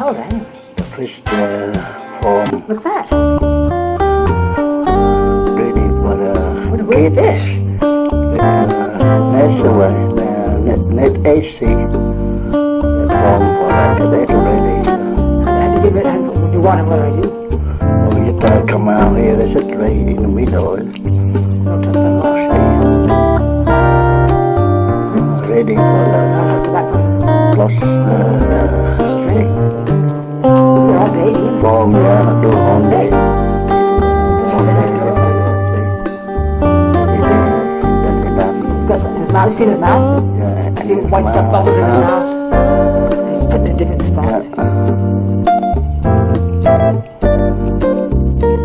hell is anyway? The fish uh, from Look at that. ready for the a weird kids. fish. Uh, that's the way. Uh, net, net AC. The form for that. That's ready. I had to give it, had to do one and what do I do? Oh, you gotta come out here. That's it right in the middle. Yeah, in his mouth. You seen his mouth? Yeah, I see white stuff bubbles in his mouth. He's it in different spots.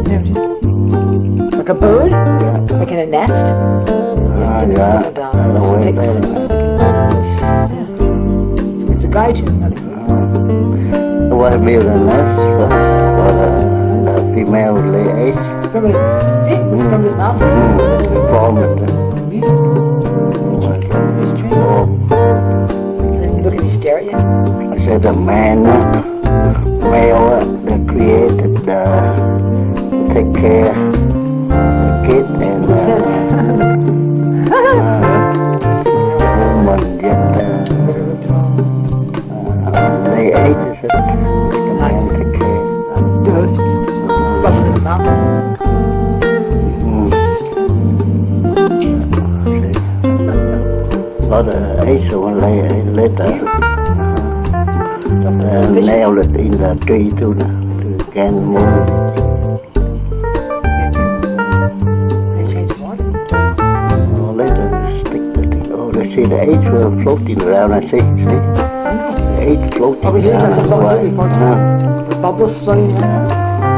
There it is. Like a bird? Yeah, Like in a nest? ah, yeah. Put there. It's a guide to The build a nest for, for the, the female lay. From his, see? It's from his mouth. Mm, form it. Form. Look at me stare at you. I said the man, male that created the, take care the kid and uh, Lot of eggs will lay egg later. Uh, nail it in the tree too, to can move. They change the water. Oh, later stick. Oh, they see the eggs were floating around. I see, see. The eggs floating here, around. that's all here. Uh, The bubbles floating around.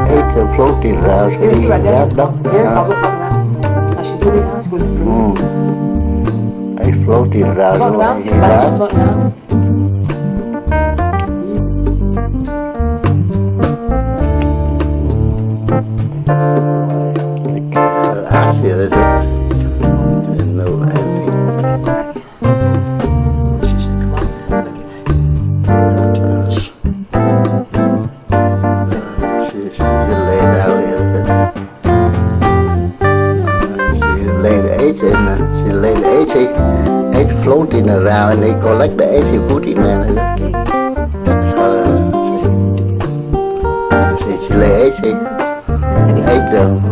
eggs are floating around. So Here, see he right there. Here, bubbles around. Now she's moving now. To mm. Floating around. Floating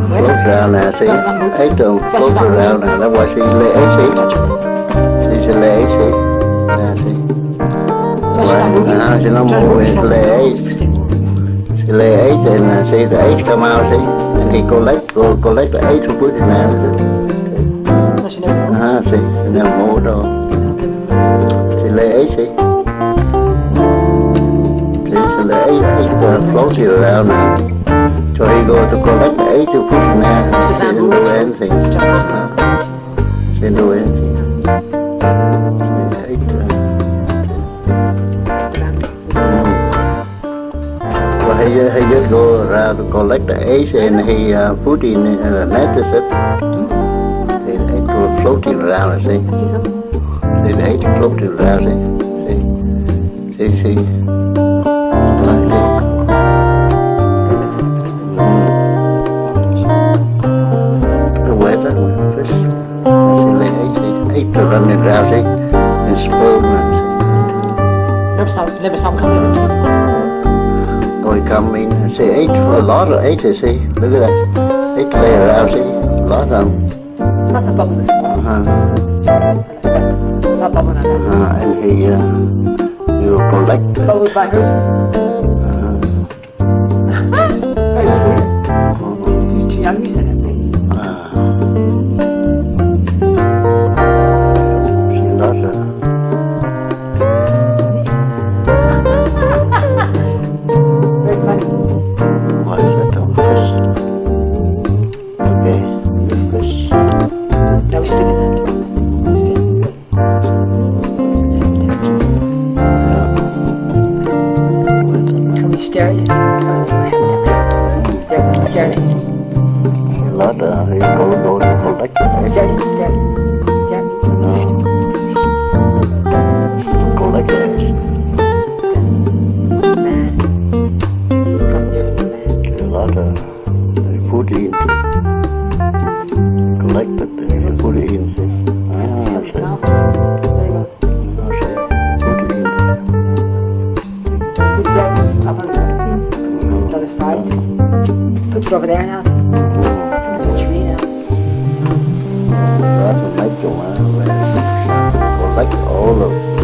float around there. See, eggs uh, float around there. That's why she lay eggs, egg. She, she lay eggs, egg. Yeah, see. So she's not moving. Uh, she's not Trying to move, moving, she's she not lay moving. eggs. She lay eggs and uh, see the eggs come out, see, and he collect, go collect the eggs and put in there. See. No, she never moved. Uh-huh, see, she never moved on. She lay eggs, see. See, she lay eggs, eggs uh, floating around now. So he go to collect the eggs and put in there. She didn't do anything. Uh, she didn't do anything. See, eggs, uh, Well, he, ju- he just go around to collect the eggs and he uh, put in uh, a net, is it? The eggs were floating around, I see. See something? See, the eggs floating around, see? See, see. Like this. The weather, fish. See, the eggs, see, running see? And and Never saw, never him come in. see. Oh, he come in and see eggs, a lot of eggs, I see. Look at that. Eggs lay around, see? A lot of them. Must have bubbles this morning. Uh-huh. Saw bubble on. Uh, and he, uh, will collect by her. lot uh, you go go to collect it and put it. In This the other side. Put it over there now. Like all of